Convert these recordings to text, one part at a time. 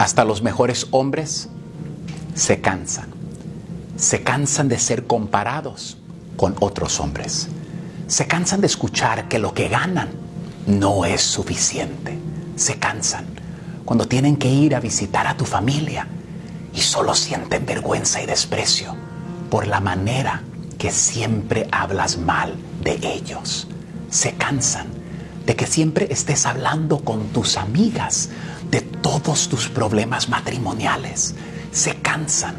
Hasta los mejores hombres se cansan. Se cansan de ser comparados con otros hombres. Se cansan de escuchar que lo que ganan no es suficiente. Se cansan cuando tienen que ir a visitar a tu familia y solo sienten vergüenza y desprecio por la manera que siempre hablas mal de ellos. Se cansan de que siempre estés hablando con tus amigas de todos tus problemas matrimoniales. Se cansan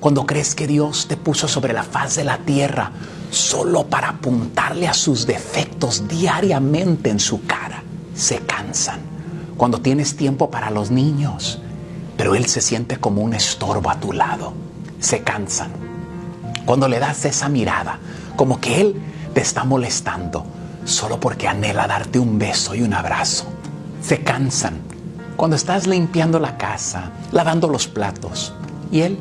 cuando crees que Dios te puso sobre la faz de la tierra solo para apuntarle a sus defectos diariamente en su cara. Se cansan cuando tienes tiempo para los niños, pero Él se siente como un estorbo a tu lado. Se cansan cuando le das esa mirada, como que Él te está molestando solo porque anhela darte un beso y un abrazo. Se cansan cuando estás limpiando la casa, lavando los platos, y Él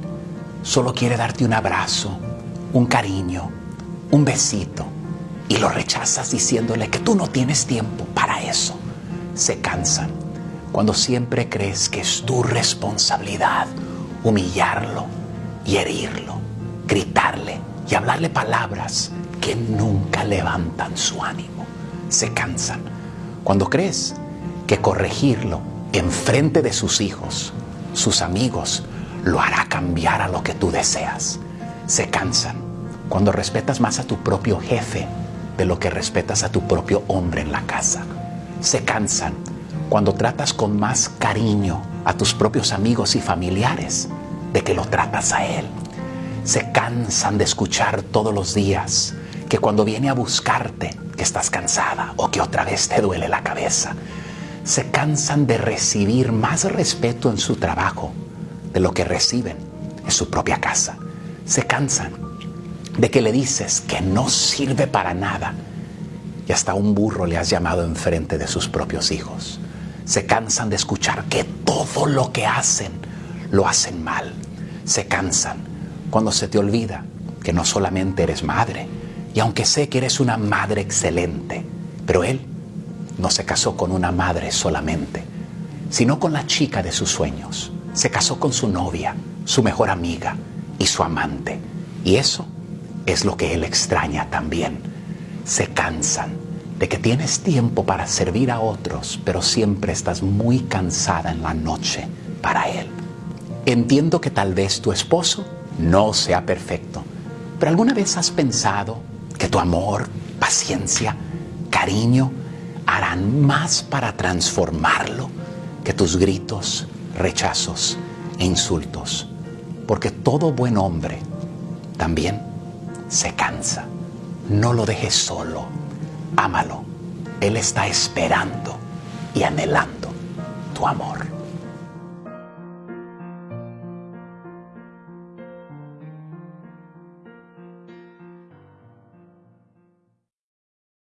solo quiere darte un abrazo, un cariño, un besito, y lo rechazas diciéndole que tú no tienes tiempo para eso. Se cansan cuando siempre crees que es tu responsabilidad humillarlo y herirlo, gritarle y hablarle palabras que nunca levantan su ánimo. Se cansan cuando crees que corregirlo en frente de sus hijos, sus amigos, lo hará cambiar a lo que tú deseas. Se cansan cuando respetas más a tu propio jefe de lo que respetas a tu propio hombre en la casa. Se cansan cuando tratas con más cariño a tus propios amigos y familiares de que lo tratas a él. Se cansan de escuchar todos los días que cuando viene a buscarte, que estás cansada o que otra vez te duele la cabeza, se cansan de recibir más respeto en su trabajo de lo que reciben en su propia casa. Se cansan de que le dices que no sirve para nada y hasta un burro le has llamado enfrente de sus propios hijos. Se cansan de escuchar que todo lo que hacen lo hacen mal. Se cansan cuando se te olvida que no solamente eres madre, y aunque sé que eres una madre excelente, pero él no se casó con una madre solamente, sino con la chica de sus sueños. Se casó con su novia, su mejor amiga y su amante. Y eso es lo que él extraña también. Se cansan de que tienes tiempo para servir a otros, pero siempre estás muy cansada en la noche para él. Entiendo que tal vez tu esposo no sea perfecto, pero ¿alguna vez has pensado que tu amor, paciencia, cariño harán más para transformarlo que tus gritos, rechazos e insultos. Porque todo buen hombre también se cansa. No lo dejes solo. Ámalo. Él está esperando y anhelando tu amor.